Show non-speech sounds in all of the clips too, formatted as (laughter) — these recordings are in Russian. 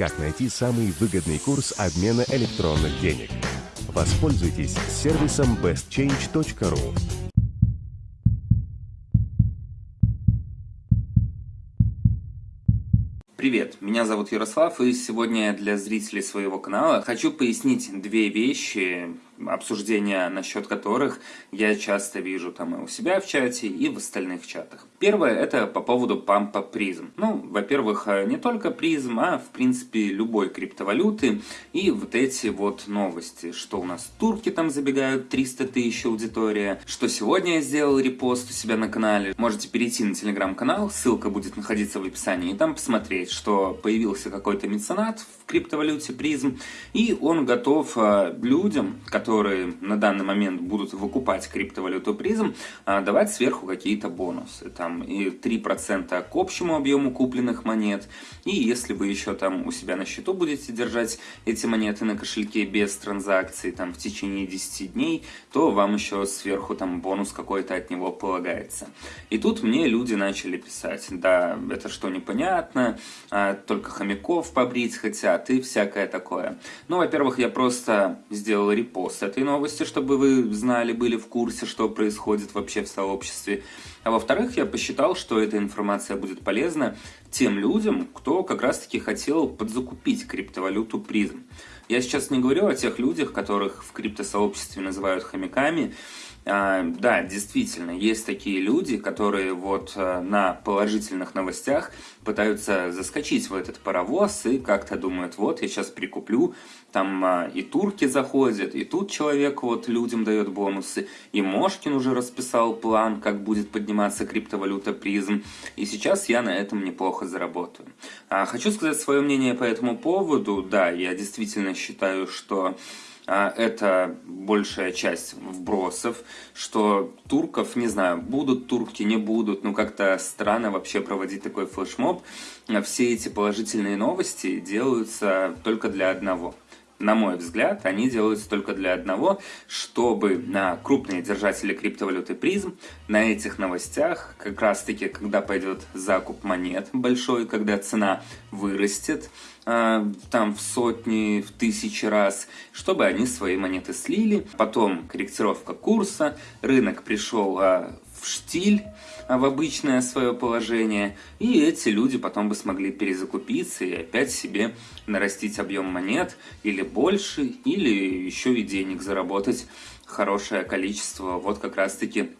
как найти самый выгодный курс обмена электронных денег. Воспользуйтесь сервисом bestchange.ru. Привет, меня зовут Ярослав, и сегодня для зрителей своего канала хочу пояснить две вещи, обсуждения насчет которых я часто вижу там и у себя в чате, и в остальных чатах. Первое, это по поводу пампа призм. Ну, во-первых, э, не только призм, а в принципе любой криптовалюты. И вот эти вот новости, что у нас турки там забегают, 300 тысяч аудитория, что сегодня я сделал репост у себя на канале. Можете перейти на телеграм-канал, ссылка будет находиться в описании, и там посмотреть, что появился какой-то меценат в криптовалюте призм, и он готов э, людям, которые которые на данный момент будут выкупать криптовалюту призм, а, давать сверху какие-то бонусы. Там и 3% к общему объему купленных монет. И если вы еще там у себя на счету будете держать эти монеты на кошельке без транзакций там в течение 10 дней, то вам еще сверху там бонус какой-то от него полагается. И тут мне люди начали писать, да, это что непонятно, а, только хомяков побрить хотят и всякое такое. Ну, во-первых, я просто сделал репост этой новости, чтобы вы знали, были в курсе, что происходит вообще в сообществе. А во-вторых, я посчитал, что эта информация будет полезна тем людям, кто как раз-таки хотел подзакупить криптовалюту призм. Я сейчас не говорю о тех людях, которых в криптосообществе называют хомяками, да, действительно, есть такие люди, которые вот э, на положительных новостях пытаются заскочить в этот паровоз и как-то думают, вот я сейчас прикуплю, там а, и турки заходят, и тут человек вот людям дает бонусы, и Мошкин уже расписал план, как будет подниматься криптовалюта призм, и сейчас я на этом неплохо заработаю. А, хочу сказать свое мнение по этому поводу, да, я действительно считаю, что а, это большая часть вбросов, что турков, не знаю, будут турки, не будут, ну как-то странно вообще проводить такой флешмоб. Все эти положительные новости делаются только для одного – на мой взгляд, они делаются только для одного, чтобы на крупные держатели криптовалюты призм на этих новостях, как раз таки, когда пойдет закуп монет большой, когда цена вырастет, э, там в сотни, в тысячи раз, чтобы они свои монеты слили. Потом корректировка курса, рынок пришел э, в штиль, а, в обычное свое положение, и эти люди потом бы смогли перезакупиться и опять себе нарастить объем монет или больше, или еще и денег заработать хорошее количество, вот как раз таки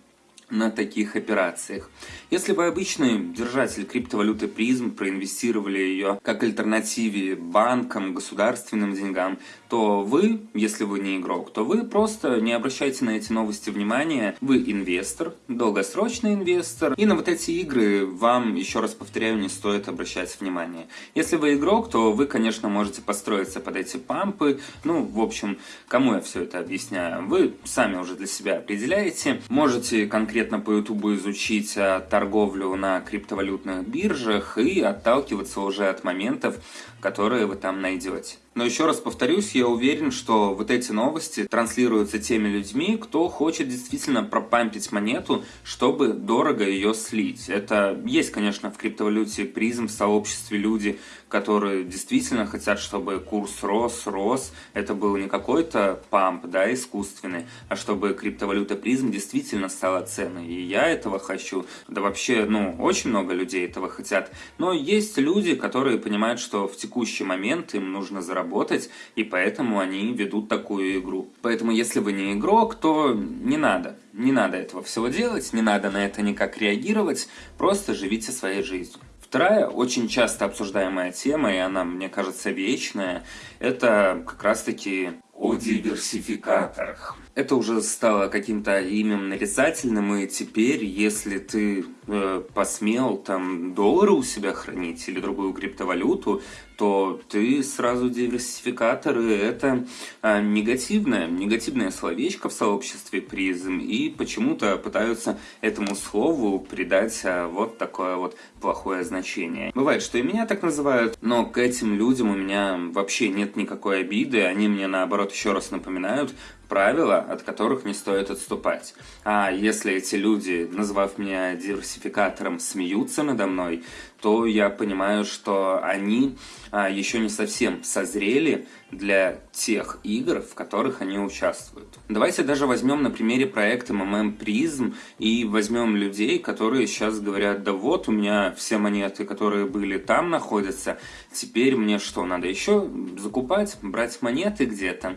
на таких операциях. Если вы обычный держатель криптовалюты призм, проинвестировали ее как альтернативе банкам, государственным деньгам, то вы, если вы не игрок, то вы просто не обращайте на эти новости внимания. Вы инвестор, долгосрочный инвестор, и на вот эти игры вам, еще раз повторяю, не стоит обращать внимание. Если вы игрок, то вы, конечно, можете построиться под эти пампы. Ну, в общем, кому я все это объясняю? Вы сами уже для себя определяете. Можете конкретно по YouTube изучить э, торговлю на криптовалютных биржах и отталкиваться уже от моментов, которые вы там найдете. Но еще раз повторюсь, я уверен, что вот эти новости транслируются теми людьми, кто хочет действительно пропампить монету, чтобы дорого ее слить. Это есть, конечно, в криптовалюте призм, в сообществе люди, которые действительно хотят, чтобы курс рос, рос. Это был не какой-то памп, да, искусственный, а чтобы криптовалюта призм действительно стала ценной. И я этого хочу. Да вообще, ну, очень много людей этого хотят. Но есть люди, которые понимают, что в текущий момент им нужно заработать работать, и поэтому они ведут такую игру. Поэтому если вы не игрок, то не надо. Не надо этого всего делать, не надо на это никак реагировать, просто живите своей жизнью. Вторая, очень часто обсуждаемая тема, и она, мне кажется, вечная, это как раз-таки о диверсификаторах. Это уже стало каким-то именем нарицательным, и теперь, если ты э, посмел там доллары у себя хранить или другую криптовалюту, то ты сразу диверсификатор, и это а, негативное, негативное словечко в сообществе призм, и почему-то пытаются этому слову придать а, вот такое вот плохое значение. Бывает, что и меня так называют, но к этим людям у меня вообще нет никакой обиды, они мне наоборот еще раз напоминают правила, от которых не стоит отступать. А если эти люди, назвав меня диверсификатором, смеются надо мной, то я понимаю, что они а, еще не совсем созрели для тех игр, в которых они участвуют. Давайте даже возьмем на примере проекта MMM Prism и возьмем людей, которые сейчас говорят, да вот у меня все монеты, которые были там находятся, теперь мне что, надо еще закупать, брать монеты где-то?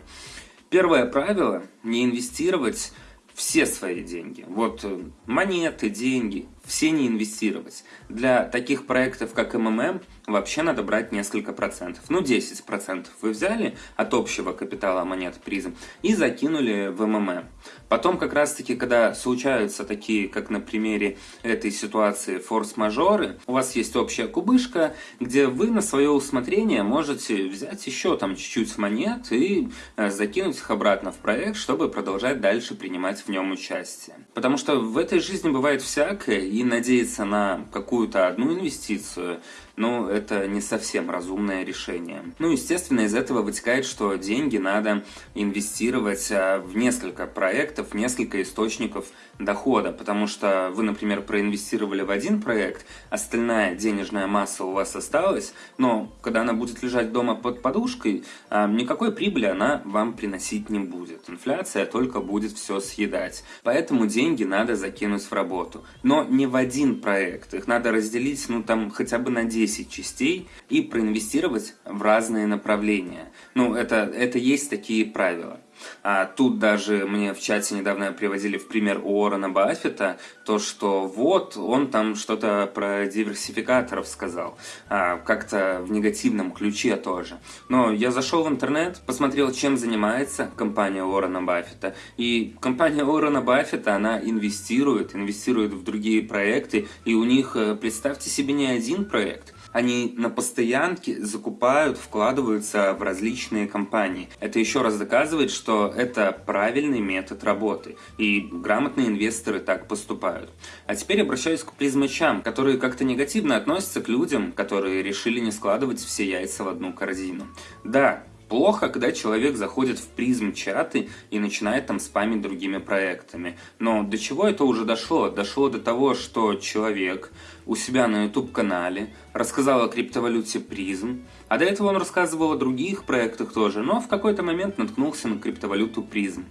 Первое правило – не инвестировать все свои деньги. Вот э, монеты, деньги, все не инвестировать. Для таких проектов, как МММ, вообще надо брать несколько процентов. Ну, 10 процентов вы взяли от общего капитала монет призм и закинули в МММ. Потом, как раз-таки, когда случаются такие, как на примере этой ситуации, форс-мажоры, у вас есть общая кубышка, где вы на свое усмотрение можете взять еще там чуть-чуть монет и э, закинуть их обратно в проект, чтобы продолжать дальше принимать в нем участие. Потому что в этой жизни бывает всякое, и надеяться на какую-то одну инвестицию, ну, это не совсем разумное решение. Ну, естественно, из этого вытекает, что деньги надо инвестировать а, в несколько проектов, в несколько источников дохода, потому что вы, например, проинвестировали в один проект, остальная денежная масса у вас осталась, но когда она будет лежать дома под подушкой, а, никакой прибыли она вам приносить не будет. Инфляция только будет все съедать. Поэтому деньги надо закинуть в работу. Но не в один проект, их надо разделить, ну, там, хотя бы на 10 10 частей и проинвестировать в разные направления. Ну, это, это есть такие правила. А тут даже мне в чате недавно приводили в пример Уоррена Баффета, то, что вот он там что-то про диверсификаторов сказал, а, как-то в негативном ключе тоже. Но я зашел в интернет, посмотрел, чем занимается компания Уоррена Баффета, и компания Уоррена Баффета, она инвестирует, инвестирует в другие проекты, и у них, э, представьте себе, не один проект, они на постоянке закупают, вкладываются в различные компании. Это еще раз доказывает, что это правильный метод работы, и грамотные инвесторы так поступают. А теперь обращаюсь к призмачам, которые как-то негативно относятся к людям, которые решили не складывать все яйца в одну корзину. Да, Плохо, когда человек заходит в призм чаты и начинает там спамить другими проектами. Но до чего это уже дошло? Дошло до того, что человек у себя на YouTube-канале рассказал о криптовалюте призм, а до этого он рассказывал о других проектах тоже, но в какой-то момент наткнулся на криптовалюту призм.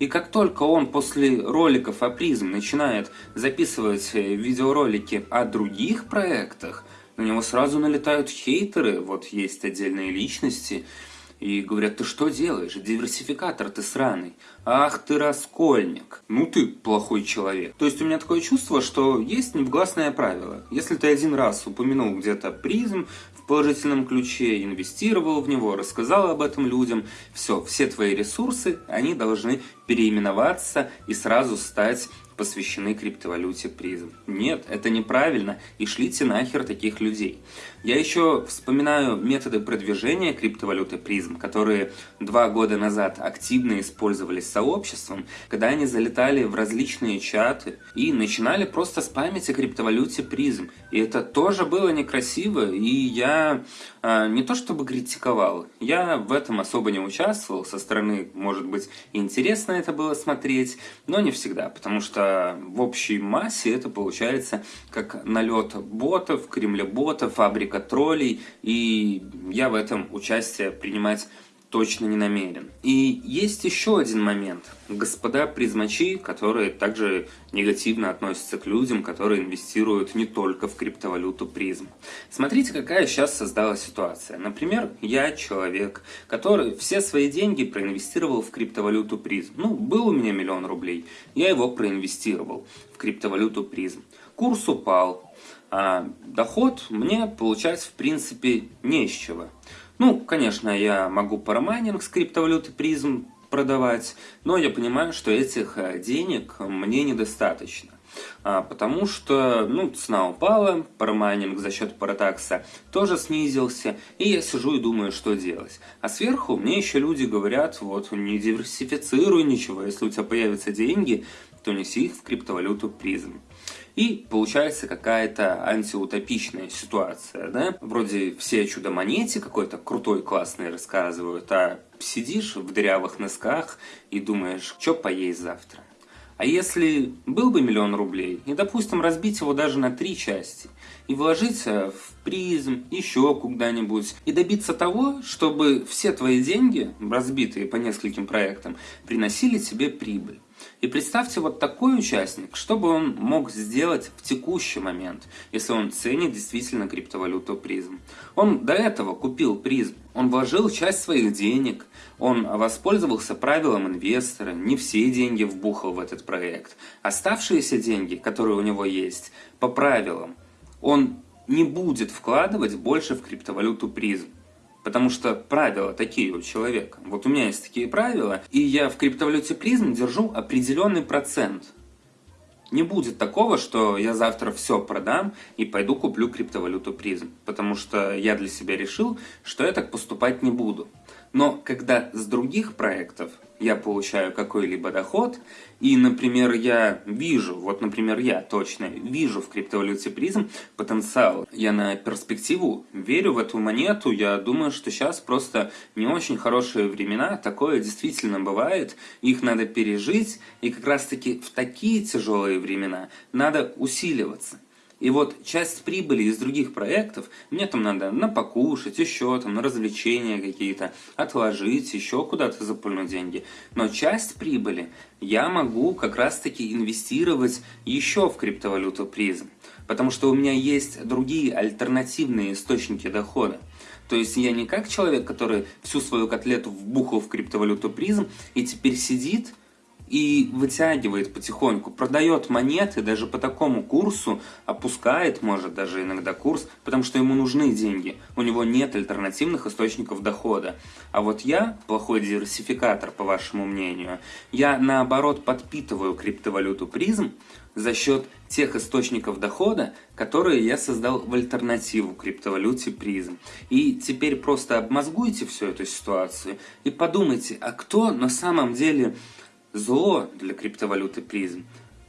И как только он после роликов о призм начинает записывать э, видеоролики о других проектах, на него сразу налетают хейтеры, вот есть отдельные личности, и говорят, ты что делаешь? Диверсификатор ты сраный. Ах ты раскольник. Ну ты плохой человек. То есть у меня такое чувство, что есть негласное правило. Если ты один раз упомянул где-то призм в положительном ключе, инвестировал в него, рассказал об этом людям, все, все твои ресурсы, они должны переименоваться и сразу стать посвящены криптовалюте призм. Нет, это неправильно, и шлите нахер таких людей. Я еще вспоминаю методы продвижения криптовалюты призм, которые два года назад активно использовались сообществом, когда они залетали в различные чаты и начинали просто спамить о криптовалюте призм. И это тоже было некрасиво, и я а, не то чтобы критиковал, я в этом особо не участвовал, со стороны, может быть, интересно это было смотреть, но не всегда, потому что в общей массе это получается как налет ботов, кремлеботов, фабрика троллей, и я в этом участие принимать точно не намерен. И есть еще один момент. Господа призмачи, которые также негативно относятся к людям, которые инвестируют не только в криптовалюту призм. Смотрите, какая сейчас создалась ситуация. Например, я человек, который все свои деньги проинвестировал в криптовалюту призм. Ну, был у меня миллион рублей, я его проинвестировал в криптовалюту призм. Курс упал, а доход мне получать в принципе не из чего. Ну, конечно, я могу парамайнинг с криптовалюты призм продавать, но я понимаю, что этих э, денег мне недостаточно. А, потому что ну, цена упала, парамайнинг за счет паратакса тоже снизился, и я сижу и думаю, что делать. А сверху мне еще люди говорят, вот, не диверсифицируй ничего, если у тебя появятся деньги, то неси их в криптовалюту призм. И получается какая-то антиутопичная ситуация, да? Вроде все чудо-монете какой-то крутой, классный рассказывают, а сидишь в дырявых носках и думаешь, что поесть завтра. А если был бы миллион рублей, и, допустим, разбить его даже на три части, и вложить в призм, еще куда-нибудь, и добиться того, чтобы все твои деньги, разбитые по нескольким проектам, приносили тебе прибыль. И представьте вот такой участник, что бы он мог сделать в текущий момент, если он ценит действительно криптовалюту призм. Он до этого купил призм, он вложил часть своих денег, он воспользовался правилом инвестора, не все деньги вбухал в этот проект. Оставшиеся деньги, которые у него есть, по правилам, он не будет вкладывать больше в криптовалюту призм. Потому что правила такие у человека. Вот у меня есть такие правила, и я в криптовалюте призм держу определенный процент. Не будет такого, что я завтра все продам и пойду куплю криптовалюту призм. Потому что я для себя решил, что я так поступать не буду. Но когда с других проектов я получаю какой-либо доход, и, например, я вижу, вот, например, я точно вижу в криптовалюте призм потенциал, я на перспективу верю в эту монету, я думаю, что сейчас просто не очень хорошие времена, такое действительно бывает, их надо пережить, и как раз-таки в такие тяжелые времена надо усиливаться. И вот часть прибыли из других проектов мне там надо на покушать, еще там на развлечения какие-то, отложить, еще куда-то запульнуть деньги. Но часть прибыли я могу как раз-таки инвестировать еще в криптовалюту призм. Потому что у меня есть другие альтернативные источники дохода. То есть я не как человек, который всю свою котлету вбухал в криптовалюту призм и теперь сидит и вытягивает потихоньку, продает монеты даже по такому курсу, опускает, может, даже иногда курс, потому что ему нужны деньги, у него нет альтернативных источников дохода. А вот я, плохой диверсификатор, по вашему мнению, я наоборот подпитываю криптовалюту призм за счет тех источников дохода, которые я создал в альтернативу криптовалюте призм. И теперь просто обмозгуйте всю эту ситуацию и подумайте, а кто на самом деле зло для криптовалюты призм.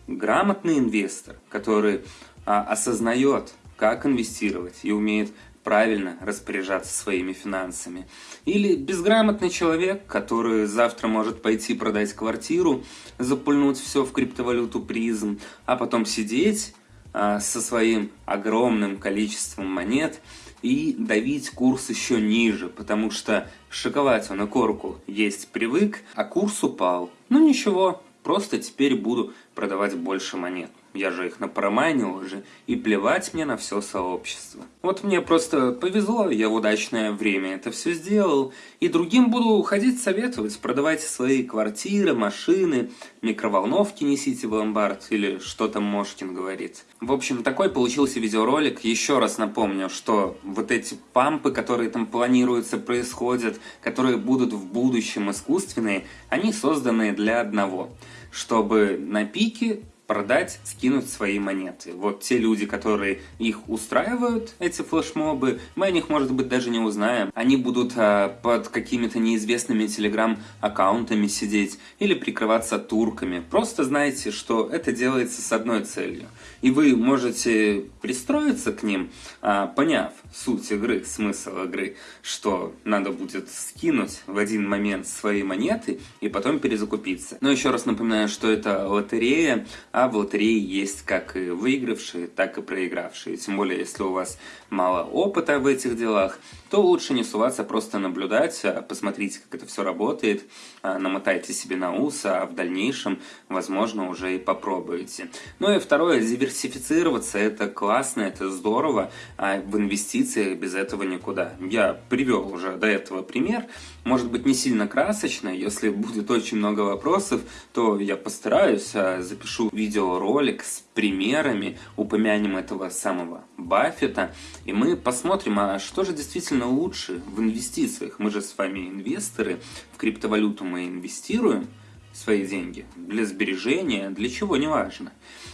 Грамотный инвестор, который а, осознает, как инвестировать и умеет правильно распоряжаться своими финансами. Или безграмотный человек, который завтра может пойти продать квартиру, запульнуть все в криптовалюту призм, а потом сидеть а, со своим огромным количеством монет и давить курс еще ниже, потому что шоковать он и корку есть привык, а курс упал. Ну ничего, просто теперь буду продавать больше монет. Я же их напроманил уже, и плевать мне на все сообщество. Вот мне просто повезло, я в удачное время это все сделал, и другим буду ходить советовать, продавайте свои квартиры, машины, микроволновки несите в ломбард, или что там Мошкин говорит. В общем, такой получился видеоролик. Еще раз напомню, что вот эти пампы, которые там планируются, происходят, которые будут в будущем искусственные, они созданы для одного, чтобы на пике продать, скинуть свои монеты. Вот те люди, которые их устраивают, эти флешмобы, мы о них, может быть, даже не узнаем. Они будут а, под какими-то неизвестными телеграм-аккаунтами сидеть или прикрываться турками. Просто знайте, что это делается с одной целью. И вы можете пристроиться к ним, а, поняв суть игры, смысл игры, что надо будет скинуть в один момент свои монеты и потом перезакупиться. Но еще раз напоминаю, что это лотерея, а в лотерее есть как и выигравшие, так и проигравшие. Тем более, если у вас мало опыта в этих делах, то лучше не суваться, просто наблюдать, а посмотрите, как это все работает, а, намотайте себе на ус, а в дальнейшем, возможно, уже и попробуете. Ну и второе, диверсифицироваться, это классно, это здорово, а в инвестициях без этого никуда. Я привел уже до этого пример, может быть не сильно красочный, если (laughs) будет очень много вопросов, то я постараюсь, запишу видеоролик с примерами, упомянем этого самого Баффета, и мы посмотрим, а что же действительно лучше в инвестициях. Мы же с вами инвесторы, в криптовалюту мы инвестируем свои деньги для сбережения, для чего, неважно.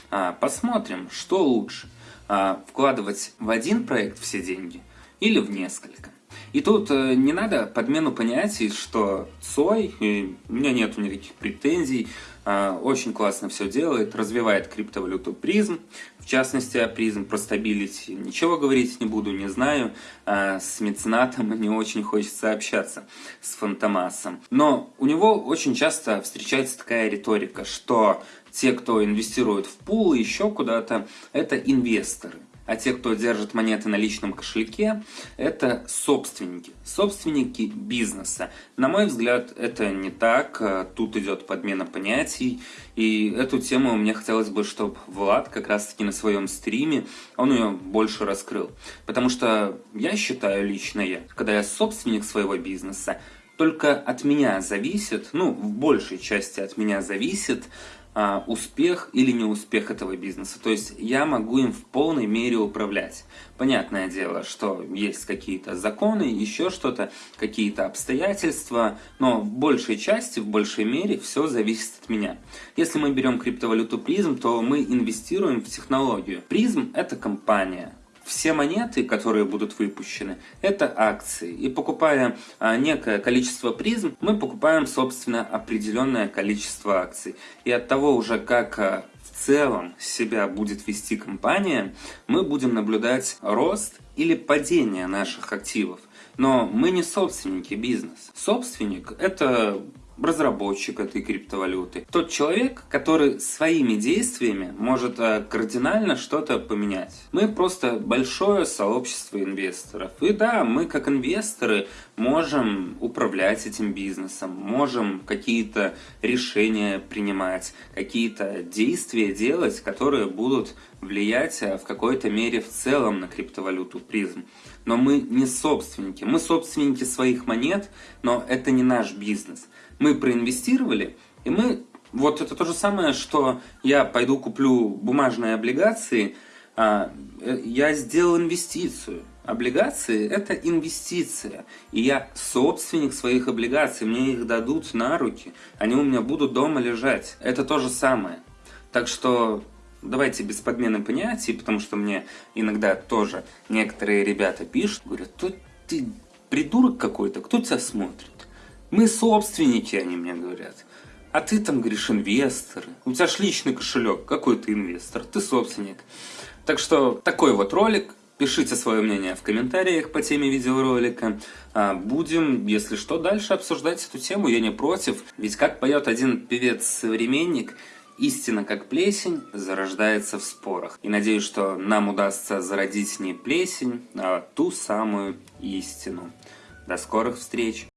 А, посмотрим, что лучше, а, вкладывать в один проект все деньги или в несколько. И тут э, не надо подмену понятий, что Цой, у меня нет никаких претензий, а, очень классно все делает, развивает криптовалюту призм, в частности призм, про стабилити ничего говорить не буду, не знаю, а с меценатом (laughs) не очень хочется общаться, с Фантомасом. Но у него очень часто встречается такая риторика, что те, кто инвестирует в пул, еще куда-то, это инвесторы а те, кто держит монеты на личном кошельке, это собственники, собственники бизнеса. На мой взгляд, это не так, тут идет подмена понятий, и эту тему мне хотелось бы, чтобы Влад как раз-таки на своем стриме, он ее больше раскрыл. Потому что я считаю лично я, когда я собственник своего бизнеса, только от меня зависит, ну, в большей части от меня зависит, а, успех или неуспех этого бизнеса. То есть я могу им в полной мере управлять. Понятное дело, что есть какие-то законы, еще что-то, какие-то обстоятельства, но в большей части, в большей мере все зависит от меня. Если мы берем криптовалюту призм, то мы инвестируем в технологию. Призм это компания, все монеты, которые будут выпущены, это акции. И покупая а, некое количество призм, мы покупаем, собственно, определенное количество акций. И от того уже, как а, в целом себя будет вести компания, мы будем наблюдать рост или падение наших активов. Но мы не собственники бизнеса. Собственник – это разработчик этой криптовалюты. Тот человек, который своими действиями может э, кардинально что-то поменять. Мы просто большое сообщество инвесторов. И да, мы как инвесторы можем управлять этим бизнесом, можем какие-то решения принимать, какие-то действия делать, которые будут влиять э, в какой-то мере в целом на криптовалюту призм. Но мы не собственники. Мы собственники своих монет, но это не наш бизнес мы проинвестировали, и мы... Вот это то же самое, что я пойду куплю бумажные облигации, а, э, я сделал инвестицию. Облигации – это инвестиция. И я собственник своих облигаций, мне их дадут на руки, они у меня будут дома лежать. Это то же самое. Так что давайте без подмены понятий, потому что мне иногда тоже некоторые ребята пишут, говорят, тут ты придурок какой-то, кто тебя смотрит? Мы собственники, они мне говорят. А ты там, говоришь, инвестор. У тебя ж личный кошелек. Какой ты инвестор? Ты собственник. Так что такой вот ролик. Пишите свое мнение в комментариях по теме видеоролика. А, будем, если что, дальше обсуждать эту тему. Я не против. Ведь как поет один певец-современник, Истина, как плесень, зарождается в спорах. И надеюсь, что нам удастся зародить не плесень, а ту самую истину. До скорых встреч!